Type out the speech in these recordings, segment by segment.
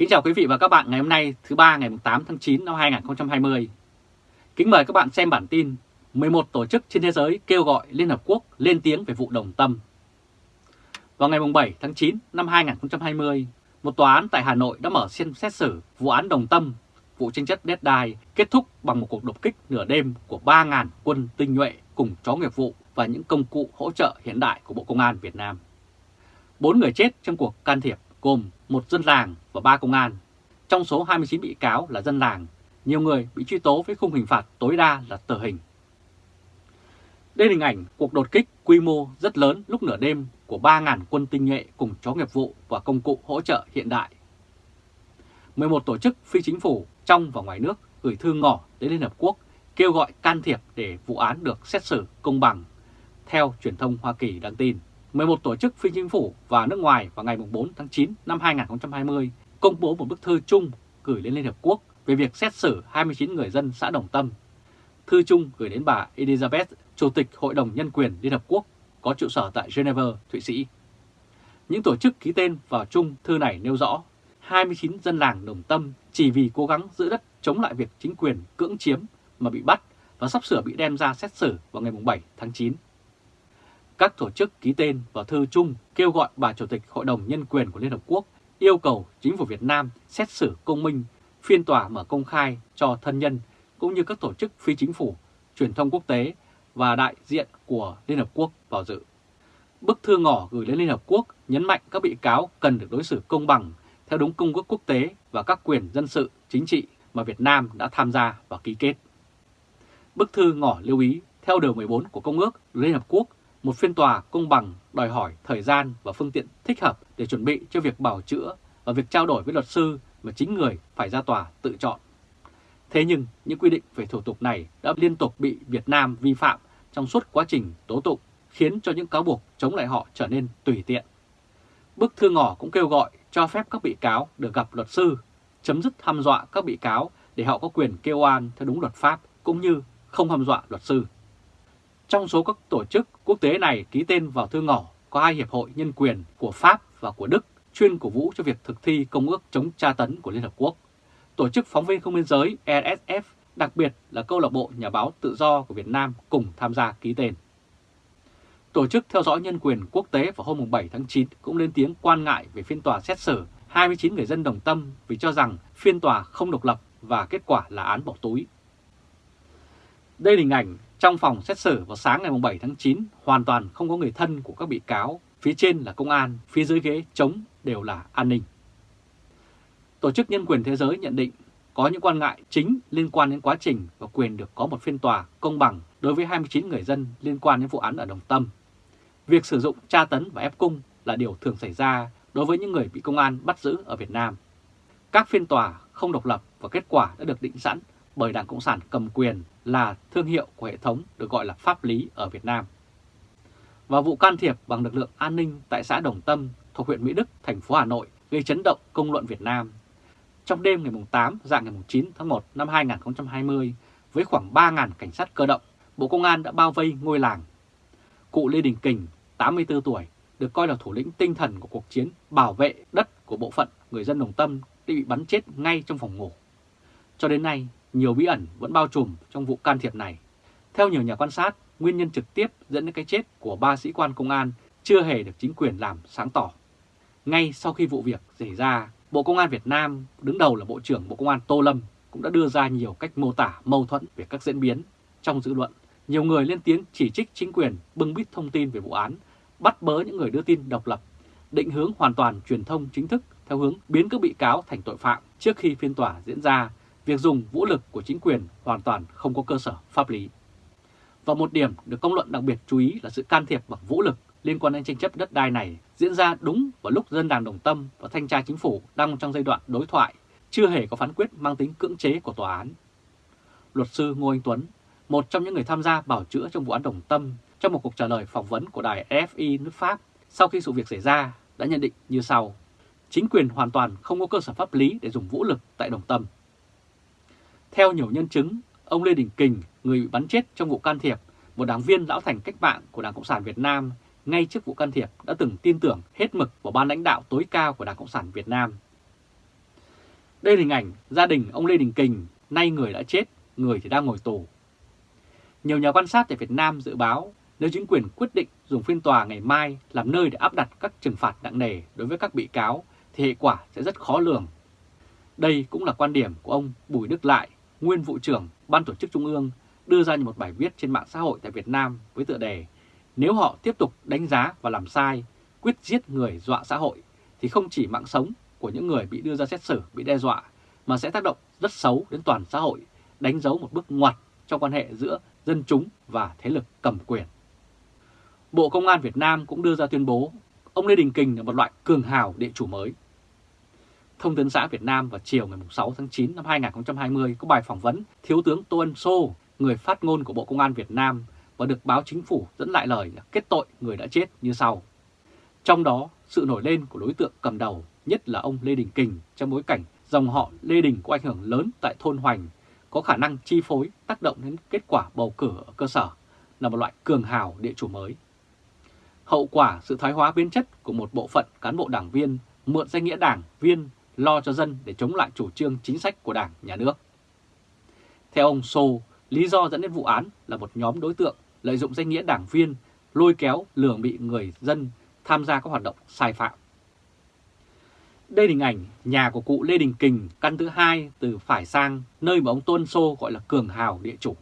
Kính chào quý vị và các bạn ngày hôm nay thứ ba ngày 8 tháng 9 năm 2020. Kính mời các bạn xem bản tin 11 tổ chức trên thế giới kêu gọi Liên Hợp Quốc lên tiếng về vụ Đồng Tâm. Vào ngày 7 tháng 9 năm 2020, một tòa án tại Hà Nội đã mở phiên xét xử vụ án Đồng Tâm, vụ tranh chấp đất đai kết thúc bằng một cuộc đột kích nửa đêm của 3.000 quân tinh nhuệ cùng chó nghiệp vụ và những công cụ hỗ trợ hiện đại của Bộ Công an Việt Nam. Bốn người chết trong cuộc can thiệp gồm một dân làng và ba công an. Trong số 29 bị cáo là dân làng, nhiều người bị truy tố với khung hình phạt tối đa là tử hình. Đây là hình ảnh cuộc đột kích quy mô rất lớn lúc nửa đêm của 3.000 quân tinh nhuệ cùng chó nghiệp vụ và công cụ hỗ trợ hiện đại. 11 tổ chức phi chính phủ trong và ngoài nước gửi thư ngỏ đến Liên Hợp Quốc kêu gọi can thiệp để vụ án được xét xử công bằng, theo truyền thông Hoa Kỳ đăng tin. 11 tổ chức phi chính phủ và nước ngoài vào ngày 4 tháng 9 năm 2020 công bố một bức thư chung gửi lên Liên Hợp Quốc về việc xét xử 29 người dân xã Đồng Tâm. Thư chung gửi đến bà Elizabeth, Chủ tịch Hội đồng Nhân quyền Liên Hợp Quốc có trụ sở tại Geneva, Thụy Sĩ. Những tổ chức ký tên vào chung thư này nêu rõ 29 dân làng Đồng Tâm chỉ vì cố gắng giữ đất chống lại việc chính quyền cưỡng chiếm mà bị bắt và sắp sửa bị đem ra xét xử vào ngày 7 tháng 9 các tổ chức ký tên vào thư chung kêu gọi bà Chủ tịch Hội đồng Nhân quyền của Liên Hợp Quốc yêu cầu chính phủ Việt Nam xét xử công minh, phiên tòa mở công khai cho thân nhân cũng như các tổ chức phi chính phủ, truyền thông quốc tế và đại diện của Liên Hợp Quốc vào dự. Bức thư ngỏ gửi đến Liên Hợp Quốc nhấn mạnh các bị cáo cần được đối xử công bằng theo đúng công ước quốc tế và các quyền dân sự, chính trị mà Việt Nam đã tham gia và ký kết. Bức thư ngỏ lưu ý theo điều 14 của Công ước Liên Hợp Quốc một phiên tòa công bằng đòi hỏi thời gian và phương tiện thích hợp để chuẩn bị cho việc bảo chữa và việc trao đổi với luật sư mà chính người phải ra tòa tự chọn. Thế nhưng những quy định về thủ tục này đã liên tục bị Việt Nam vi phạm trong suốt quá trình tố tụng, khiến cho những cáo buộc chống lại họ trở nên tùy tiện. Bức thư ngỏ cũng kêu gọi cho phép các bị cáo được gặp luật sư, chấm dứt hăm dọa các bị cáo để họ có quyền kêu oan theo đúng luật pháp cũng như không hăm dọa luật sư. Trong số các tổ chức quốc tế này ký tên vào thư ngỏ có hai hiệp hội nhân quyền của Pháp và của Đức chuyên cổ vũ cho việc thực thi Công ước chống tra tấn của Liên Hợp Quốc. Tổ chức phóng viên không biên giới RSF, đặc biệt là câu lạc bộ nhà báo tự do của Việt Nam cùng tham gia ký tên. Tổ chức theo dõi nhân quyền quốc tế vào hôm 7 tháng 9 cũng lên tiếng quan ngại về phiên tòa xét xử 29 người dân đồng tâm vì cho rằng phiên tòa không độc lập và kết quả là án bỏ túi. Đây là hình ảnh trong phòng xét xử vào sáng ngày 7 tháng 9, hoàn toàn không có người thân của các bị cáo, phía trên là công an, phía dưới ghế chống đều là an ninh. Tổ chức Nhân quyền Thế giới nhận định có những quan ngại chính liên quan đến quá trình và quyền được có một phiên tòa công bằng đối với 29 người dân liên quan đến vụ án ở Đồng Tâm. Việc sử dụng tra tấn và ép cung là điều thường xảy ra đối với những người bị công an bắt giữ ở Việt Nam. Các phiên tòa không độc lập và kết quả đã được định sẵn bởi Đảng Cộng sản cầm quyền là thương hiệu của hệ thống được gọi là pháp lý ở Việt Nam. Và vụ can thiệp bằng lực lượng an ninh tại xã Đồng Tâm thuộc huyện Mỹ Đức, thành phố Hà Nội gây chấn động công luận Việt Nam. Trong đêm ngày 8 dạng ngày 9 tháng 1 năm 2020, với khoảng 3.000 cảnh sát cơ động, Bộ Công an đã bao vây ngôi làng. Cụ Lê Đình Kình, 84 tuổi, được coi là thủ lĩnh tinh thần của cuộc chiến bảo vệ đất của bộ phận người dân Đồng Tâm đã bị bắn chết ngay trong phòng ngủ. Cho đến nay, nhiều bí ẩn vẫn bao trùm trong vụ can thiệp này. Theo nhiều nhà quan sát, nguyên nhân trực tiếp dẫn đến cái chết của ba sĩ quan công an chưa hề được chính quyền làm sáng tỏ. Ngay sau khi vụ việc xảy ra, Bộ Công an Việt Nam, đứng đầu là Bộ trưởng Bộ Công an Tô Lâm, cũng đã đưa ra nhiều cách mô tả mâu thuẫn về các diễn biến. Trong dư luận, nhiều người lên tiếng chỉ trích chính quyền bưng bít thông tin về vụ án, bắt bớ những người đưa tin độc lập, định hướng hoàn toàn truyền thông chính thức theo hướng biến các bị cáo thành tội phạm trước khi phiên tòa diễn ra việc dùng vũ lực của chính quyền hoàn toàn không có cơ sở pháp lý. Và một điểm được công luận đặc biệt chú ý là sự can thiệp bằng vũ lực liên quan đến tranh chấp đất đai này diễn ra đúng vào lúc dân đảng Đồng Tâm và thanh tra chính phủ đang trong giai đoạn đối thoại, chưa hề có phán quyết mang tính cưỡng chế của tòa án. Luật sư Ngô Anh Tuấn, một trong những người tham gia bảo chữa trong vụ án Đồng Tâm, trong một cuộc trả lời phỏng vấn của đài FI nước Pháp sau khi sự việc xảy ra đã nhận định như sau. Chính quyền hoàn toàn không có cơ sở pháp lý để dùng vũ lực tại Đồng Tâm. Theo nhiều nhân chứng, ông Lê Đình Kình, người bị bắn chết trong vụ can thiệp, một đảng viên lão thành cách mạng của Đảng Cộng sản Việt Nam, ngay trước vụ can thiệp đã từng tin tưởng hết mực vào ban lãnh đạo tối cao của Đảng Cộng sản Việt Nam. Đây là hình ảnh gia đình ông Lê Đình Kình, nay người đã chết, người thì đang ngồi tù. Nhiều nhà quan sát tại Việt Nam dự báo nếu chính quyền quyết định dùng phiên tòa ngày mai làm nơi để áp đặt các trừng phạt nặng nề đối với các bị cáo thì hệ quả sẽ rất khó lường. Đây cũng là quan điểm của ông Bùi Đức Lại, nguyên vụ trưởng Ban Tổ chức Trung ương, đưa ra một bài viết trên mạng xã hội tại Việt Nam với tựa đề Nếu họ tiếp tục đánh giá và làm sai, quyết giết người dọa xã hội, thì không chỉ mạng sống của những người bị đưa ra xét xử bị đe dọa, mà sẽ tác động rất xấu đến toàn xã hội, đánh dấu một bước ngoặt trong quan hệ giữa dân chúng và thế lực cầm quyền. Bộ Công an Việt Nam cũng đưa ra tuyên bố ông Lê Đình Kình là một loại cường hào địa chủ mới. Thông tấn xã Việt Nam vào chiều ngày 6 tháng 9 năm 2020 có bài phỏng vấn Thiếu tướng Tô Ân Sô, người phát ngôn của Bộ Công an Việt Nam và được báo chính phủ dẫn lại lời kết tội người đã chết như sau. Trong đó, sự nổi lên của đối tượng cầm đầu nhất là ông Lê Đình Kình trong bối cảnh dòng họ Lê Đình có ảnh hưởng lớn tại thôn Hoành, có khả năng chi phối tác động đến kết quả bầu cử ở cơ sở, là một loại cường hào địa chủ mới. Hậu quả sự thoái hóa biến chất của một bộ phận cán bộ đảng viên mượn danh nghĩa đảng viên lo cho dân để chống lại chủ trương chính sách của đảng, nhà nước. Theo ông Sô, lý do dẫn đến vụ án là một nhóm đối tượng lợi dụng danh nghĩa đảng viên lôi kéo lường bị người dân tham gia các hoạt động sai phạm. Đây là hình ảnh nhà của cụ Lê Đình Kình căn thứ hai từ phải sang nơi mà ông Tôn Sô gọi là cường hào địa chủ.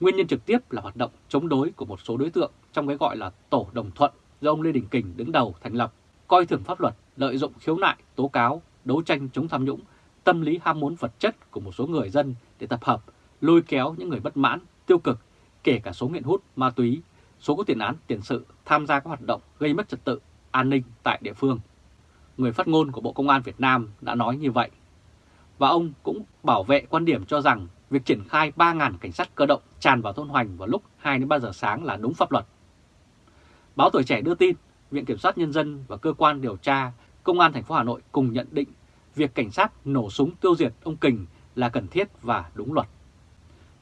Nguyên nhân trực tiếp là hoạt động chống đối của một số đối tượng trong cái gọi là Tổ Đồng Thuận do ông Lê Đình Kình đứng đầu thành lập, coi thường pháp luật, lợi dụng khiếu nại, tố cáo, đấu tranh chống tham nhũng, tâm lý ham muốn vật chất của một số người dân để tập hợp, lôi kéo những người bất mãn, tiêu cực, kể cả số nghiện hút, ma túy, số có tiền án, tiền sự tham gia các hoạt động gây mất trật tự, an ninh tại địa phương. Người phát ngôn của Bộ Công an Việt Nam đã nói như vậy. Và ông cũng bảo vệ quan điểm cho rằng việc triển khai 3.000 cảnh sát cơ động tràn vào thôn Hoành vào lúc 2-3 giờ sáng là đúng pháp luật. Báo Tuổi Trẻ đưa tin, Viện Kiểm sát Nhân dân và Cơ quan điều tra Công an thành phố Hà Nội cùng nhận định việc cảnh sát nổ súng tiêu diệt ông Kình là cần thiết và đúng luật.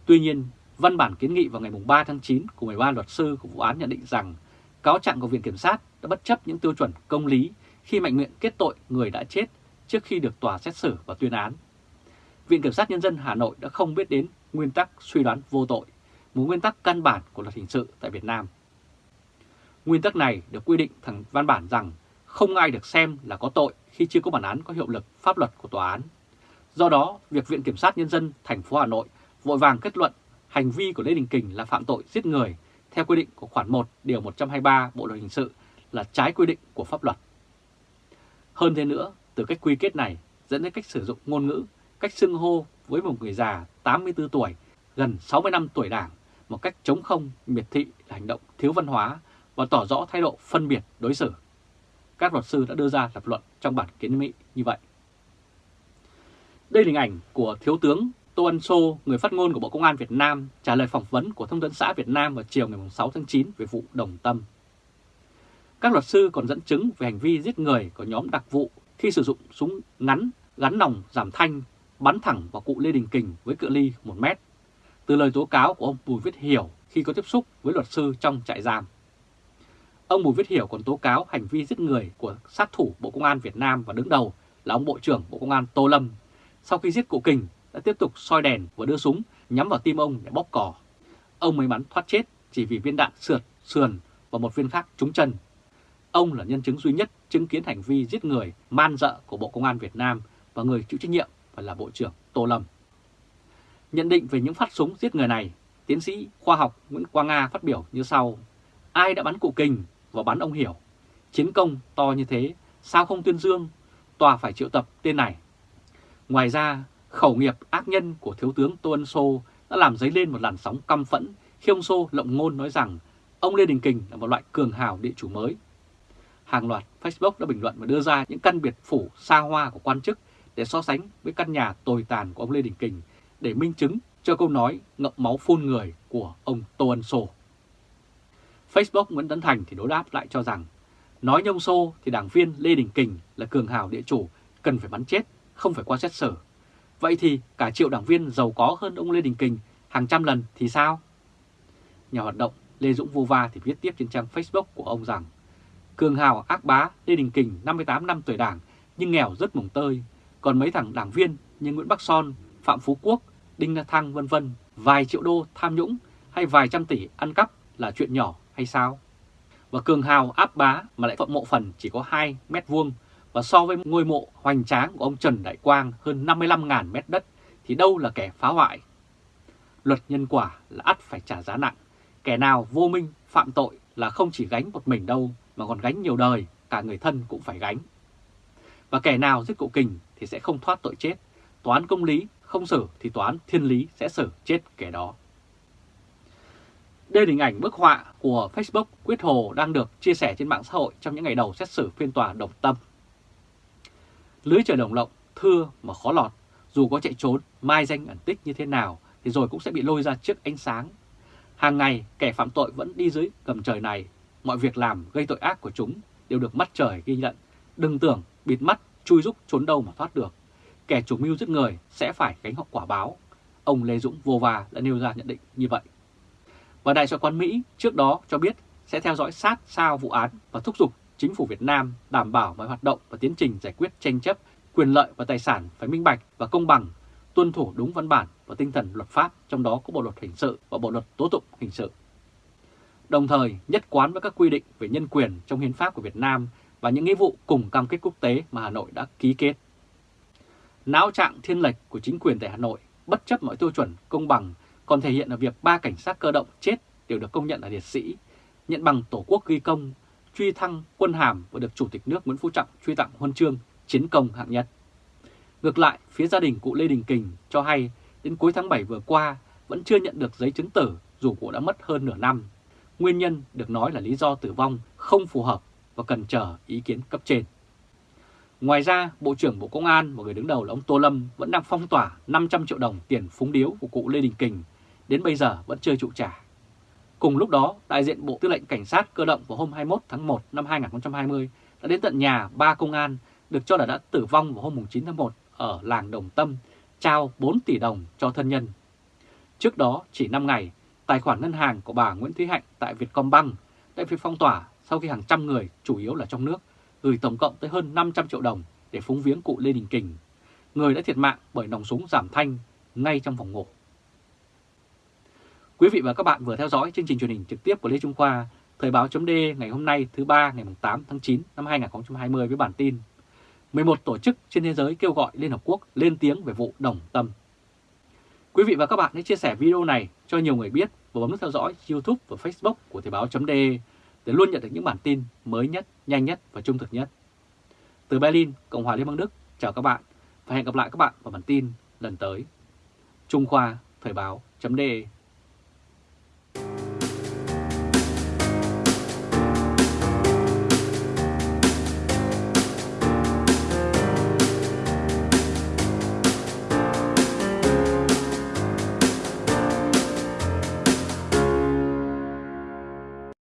Tuy nhiên, văn bản kiến nghị vào ngày 3 tháng 9 của 13 luật sư của vụ án nhận định rằng cáo trạng của Viện Kiểm sát đã bất chấp những tiêu chuẩn công lý khi mạnh miệng kết tội người đã chết trước khi được tòa xét xử và tuyên án. Viện Kiểm sát Nhân dân Hà Nội đã không biết đến nguyên tắc suy đoán vô tội, một nguyên tắc căn bản của luật hình sự tại Việt Nam. Nguyên tắc này được quy định thẳng văn bản rằng không ai được xem là có tội khi chưa có bản án có hiệu lực pháp luật của tòa án. Do đó, việc Viện Kiểm sát Nhân dân thành phố Hà Nội vội vàng kết luận hành vi của Lê Đình Kình là phạm tội giết người theo quy định của khoản 1 điều 123 Bộ luật hình sự là trái quy định của pháp luật. Hơn thế nữa, từ cách quy kết này dẫn đến cách sử dụng ngôn ngữ, cách xưng hô với một người già 84 tuổi, gần 60 năm tuổi đảng, một cách chống không, miệt thị là hành động thiếu văn hóa và tỏ rõ thái độ phân biệt đối xử. Các luật sư đã đưa ra lập luận trong bản kiến nghị như vậy. Đây là hình ảnh của Thiếu tướng Tô Ân Sô, người phát ngôn của Bộ Công an Việt Nam, trả lời phỏng vấn của Thông tấn xã Việt Nam vào chiều ngày 6 tháng 9 về vụ Đồng Tâm. Các luật sư còn dẫn chứng về hành vi giết người của nhóm đặc vụ khi sử dụng súng ngắn gắn nòng giảm thanh bắn thẳng vào cụ Lê Đình Kình với cự ly 1 mét. Từ lời tố cáo của ông Bùi Viết Hiểu khi có tiếp xúc với luật sư trong trại giam. Ông Bùi Viết Hiểu còn tố cáo hành vi giết người của sát thủ Bộ Công an Việt Nam và đứng đầu là ông Bộ trưởng Bộ Công an Tô Lâm. Sau khi giết cụ Kình đã tiếp tục soi đèn và đưa súng nhắm vào tim ông để bóp cò. Ông may mắn thoát chết chỉ vì viên đạn sượt, sườn và một viên khác trúng chân. Ông là nhân chứng duy nhất chứng kiến hành vi giết người man dợ của Bộ Công an Việt Nam và người chịu trách nhiệm phải là Bộ trưởng Tô Lâm. Nhận định về những phát súng giết người này, tiến sĩ khoa học Nguyễn Quang Nga phát biểu như sau. Ai đã bắn cụ Kình và bắn ông Hiểu? Chiến công to như thế, sao không tuyên dương? Tòa phải triệu tập tên này. Ngoài ra, khẩu nghiệp ác nhân của Thiếu tướng Tô Ân Sô đã làm dấy lên một làn sóng căm phẫn khi ông Sô lộng ngôn nói rằng ông Lê Đình Kình là một loại cường hào địa chủ mới. Hàng loạt Facebook đã bình luận và đưa ra những căn biệt phủ xa hoa của quan chức để so sánh với căn nhà tồi tàn của ông Lê Đình Kình để minh chứng cho câu nói ngậm máu phun người của ông Tô Ân Sô. Facebook Nguyễn Tấn Thành thì đối đáp lại cho rằng nói nhông xô thì đảng viên Lê Đình Kình là cường hào địa chủ cần phải bắn chết, không phải qua xét xử. Vậy thì cả triệu đảng viên giàu có hơn ông Lê Đình Kình hàng trăm lần thì sao? Nhà hoạt động Lê Dũng Vô Va thì viết tiếp trên trang Facebook của ông rằng Cường hào ác bá Lê Đình Kình 58 năm tuổi đảng nhưng nghèo rất mồng tơi, còn mấy thằng đảng viên như Nguyễn Bắc Son, Phạm Phú Quốc, Đinh La Thăng vân vân vài triệu đô tham nhũng hay vài trăm tỷ ăn cắp là chuyện nhỏ hay sao? Và cường hào áp bá mà lại phận mộ phần chỉ có 2 mét vuông và so với ngôi mộ hoành tráng của ông Trần Đại Quang hơn 55.000 mét đất thì đâu là kẻ phá hoại. Luật nhân quả là ắt phải trả giá nặng. Kẻ nào vô minh phạm tội là không chỉ gánh một mình đâu mà còn gánh nhiều đời, cả người thân cũng phải gánh. Và kẻ nào giết cụ kình thì sẽ không thoát tội chết. Toán công lý không xử thì toán thiên lý sẽ xử chết kẻ đó. Đây là hình ảnh bức họa của Facebook Quyết Hồ đang được chia sẻ trên mạng xã hội trong những ngày đầu xét xử phiên tòa Đồng Tâm. Lưới trời đồng lộng, thưa mà khó lọt, dù có chạy trốn, mai danh ẩn tích như thế nào thì rồi cũng sẽ bị lôi ra trước ánh sáng. Hàng ngày, kẻ phạm tội vẫn đi dưới gầm trời này, mọi việc làm gây tội ác của chúng đều được mắt trời ghi nhận. Đừng tưởng bịt mắt, chui rúc trốn đâu mà thoát được. Kẻ chủ mưu giết người sẽ phải gánh hậu quả báo. Ông Lê Dũng vô va đã nêu ra nhận định như vậy. Và Đại sứ quán Mỹ trước đó cho biết sẽ theo dõi sát sao vụ án và thúc giục chính phủ Việt Nam đảm bảo mọi hoạt động và tiến trình giải quyết tranh chấp quyền lợi và tài sản phải minh bạch và công bằng, tuân thủ đúng văn bản và tinh thần luật pháp, trong đó có Bộ luật hình sự và Bộ luật tố tụng hình sự. Đồng thời nhất quán với các quy định về nhân quyền trong hiến pháp của Việt Nam và những nghĩa vụ cùng cam kết quốc tế mà Hà Nội đã ký kết. Náo trạng thiên lệch của chính quyền tại Hà Nội bất chấp mọi tiêu chuẩn công bằng còn thể hiện ở việc ba cảnh sát cơ động chết đều được công nhận là liệt sĩ, nhận bằng Tổ quốc ghi công, truy thăng quân hàm và được Chủ tịch nước Nguyễn Phú Trọng truy tặng huân chương chiến công hạng nhất. Ngược lại, phía gia đình cụ Lê Đình Kình cho hay đến cuối tháng 7 vừa qua vẫn chưa nhận được giấy chứng tử dù cụ đã mất hơn nửa năm. Nguyên nhân được nói là lý do tử vong không phù hợp và cần chờ ý kiến cấp trên. Ngoài ra, Bộ trưởng Bộ Công an và người đứng đầu là ông Tô Lâm vẫn đang phong tỏa 500 triệu đồng tiền phúng điếu của cụ Lê Đình Kình, đến bây giờ vẫn chưa trụ trả. Cùng lúc đó, đại diện Bộ Tư lệnh Cảnh sát cơ động vào hôm 21 tháng 1 năm 2020 đã đến tận nhà ba công an được cho là đã tử vong vào hôm 9 tháng 1 ở làng Đồng Tâm, trao 4 tỷ đồng cho thân nhân. Trước đó, chỉ 5 ngày, tài khoản ngân hàng của bà Nguyễn Thúy Hạnh tại Vietcombank đã bị phong tỏa sau khi hàng trăm người, chủ yếu là trong nước, gửi tổng cộng tới hơn 500 triệu đồng để phúng viếng cụ Lê Đình Kình, người đã thiệt mạng bởi nòng súng giảm thanh ngay trong phòng ngủ. Quý vị và các bạn vừa theo dõi chương trình truyền hình trực tiếp của Lê Trung Khoa, Thời báo chấm ngày hôm nay thứ ba ngày 8 tháng 9 năm 2020 với bản tin 11 tổ chức trên thế giới kêu gọi Liên Hợp Quốc lên tiếng về vụ đồng tâm. Quý vị và các bạn hãy chia sẻ video này cho nhiều người biết và bấm nút theo dõi YouTube và Facebook của Thời báo chấm để luôn nhận được những bản tin mới nhất, nhanh nhất và trung thực nhất. Từ Berlin, Cộng hòa Liên bang Đức, chào các bạn và hẹn gặp lại các bạn vào bản tin lần tới. Trung Khoa Thời báo.de